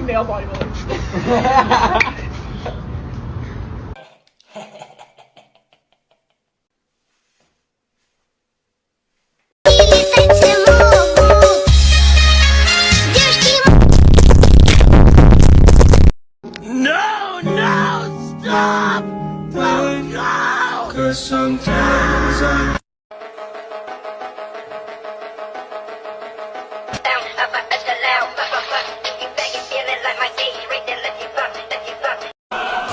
male bodybuilder. No, no, stop! Don't go! Cause sometimes I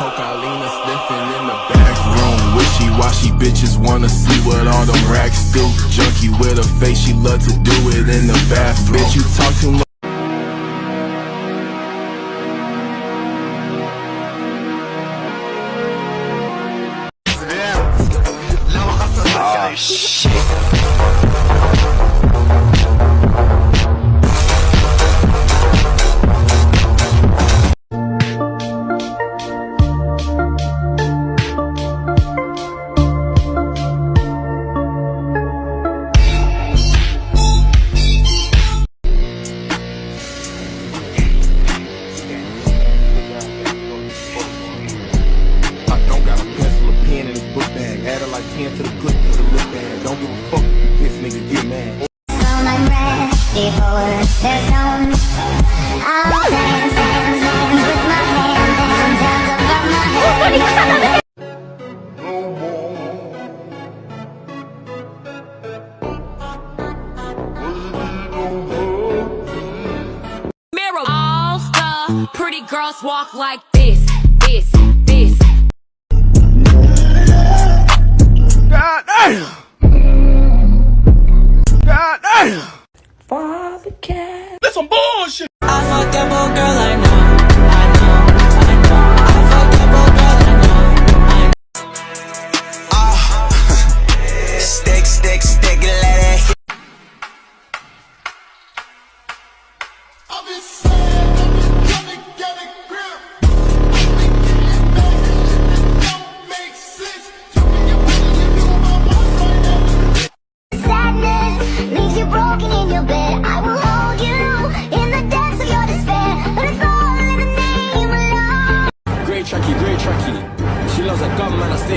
Cocaine sniffing in the back room. Wishy-washy bitches wanna see what all them racks do. Junkie with a face, she love to do it in the bathroom. Bitch, you talk too much. Oh, I 10 to the good to the look bag. Don't give a fuck if you piss, nigga, get mad. I'm ready for the zone. I'll. Mirror. All the pretty girls walk like this,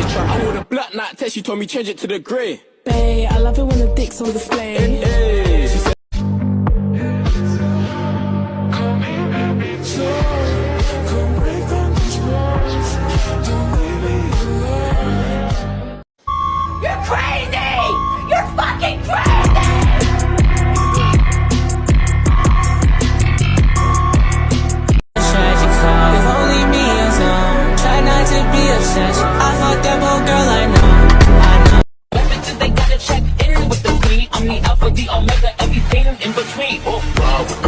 man, I. Wore the black night test, she told me change it to the grey. Babe, I love it when the dick's on display. Eh, omega, everything in between. Oh, wow.